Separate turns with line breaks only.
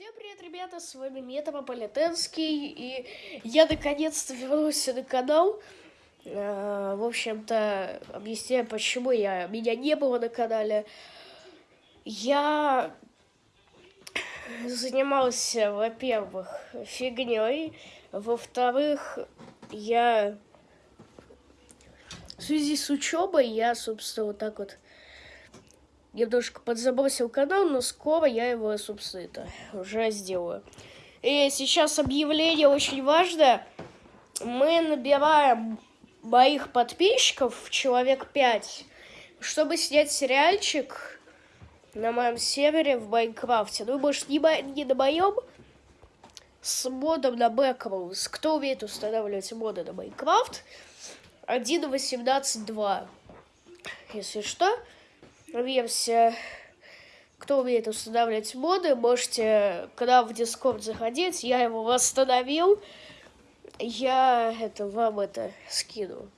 Всем привет, ребята, с вами Метрополитенский, и я наконец-то вернулся на канал. Э, В общем-то, объясняю, почему я, меня не было на канале. Я занимался, во-первых, фигней, во-вторых, я в связи с учебой я, собственно, вот так вот немножко подзабросил канал, но скоро я его, собственно, это уже сделаю. И сейчас объявление очень важное. Мы набираем моих подписчиков, человек 5, чтобы снять сериальчик на моем сервере в Майнкрафте. Ну, может, не, не на моем, с модом на Backrooms. Кто умеет устанавливать моды на Майнкрафт? 1.18.2. Если что, версия. Кто умеет устанавливать моды, можете, когда в Дискорд заходить, я его восстановил. Я это вам это скину.